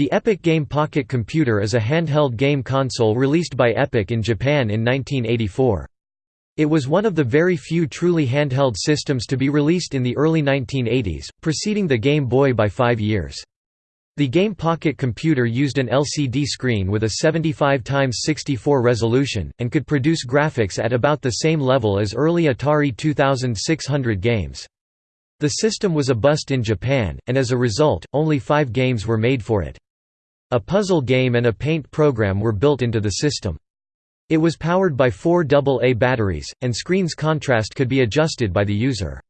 The Epoch Game Pocket Computer is a handheld game console released by Epoch in Japan in 1984. It was one of the very few truly handheld systems to be released in the early 1980s, preceding the Game Boy by five years. The Game Pocket computer used an LCD screen with a 75x64 resolution, and could produce graphics at about the same level as early Atari 2600 games. The system was a bust in Japan, and as a result, only five games were made for it. A puzzle game and a paint program were built into the system. It was powered by four AA batteries, and screen's contrast could be adjusted by the user.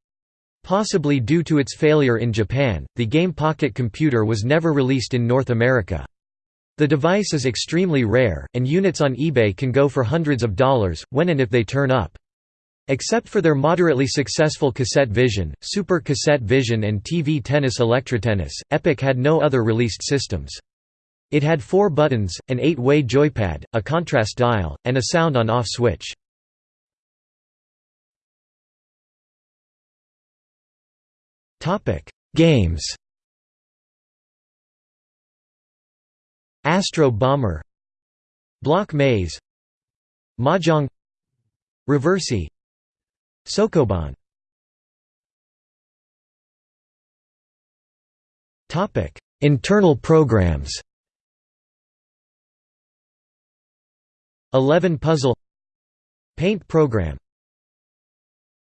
Possibly due to its failure in Japan, the Game Pocket computer was never released in North America. The device is extremely rare, and units on eBay can go for hundreds of dollars, when and if they turn up. Except for their moderately successful Cassette Vision, Super Cassette Vision and TV Tennis Electrotennis, Epoch had no other released systems. It had four buttons, an eight-way joypad, a contrast dial, and a sound on-off switch. Games. Astro Bomber Block Maze Mahjong Reversi Sokoban. Internal programs 11 Puzzle Paint program